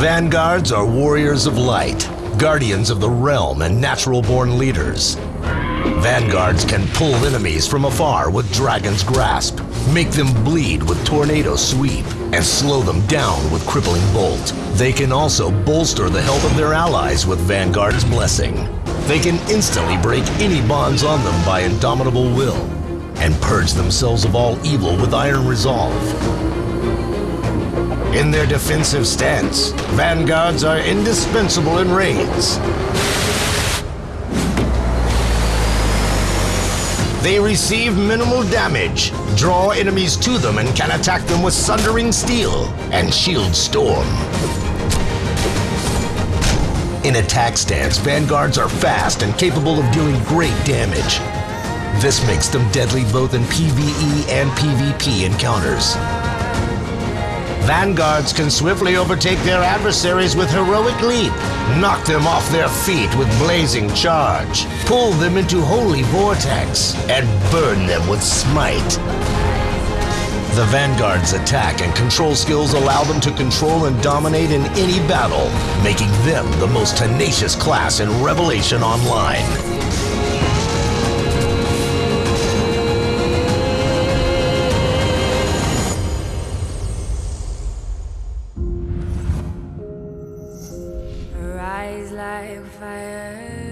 Vanguards are warriors of light, guardians of the realm and natural-born leaders. Vanguards can pull enemies from afar with Dragon's Grasp, make them bleed with Tornado Sweep, and slow them down with Crippling Bolt. They can also bolster the health of their allies with Vanguard's Blessing. They can instantly break any bonds on them by Indomitable Will, and purge themselves of all evil with Iron Resolve. In their defensive stance, Vanguards are indispensable in raids. They receive minimal damage, draw enemies to them, and can attack them with Sundering Steel and Shield Storm. In attack stance, Vanguards are fast and capable of dealing great damage. This makes them deadly both in PvE and PvP encounters. Vanguards can swiftly overtake their adversaries with heroic leap, knock them off their feet with blazing charge, pull them into holy vortex, and burn them with smite. The Vanguard's attack and control skills allow them to control and dominate in any battle, making them the most tenacious class in Revelation Online. Like fire.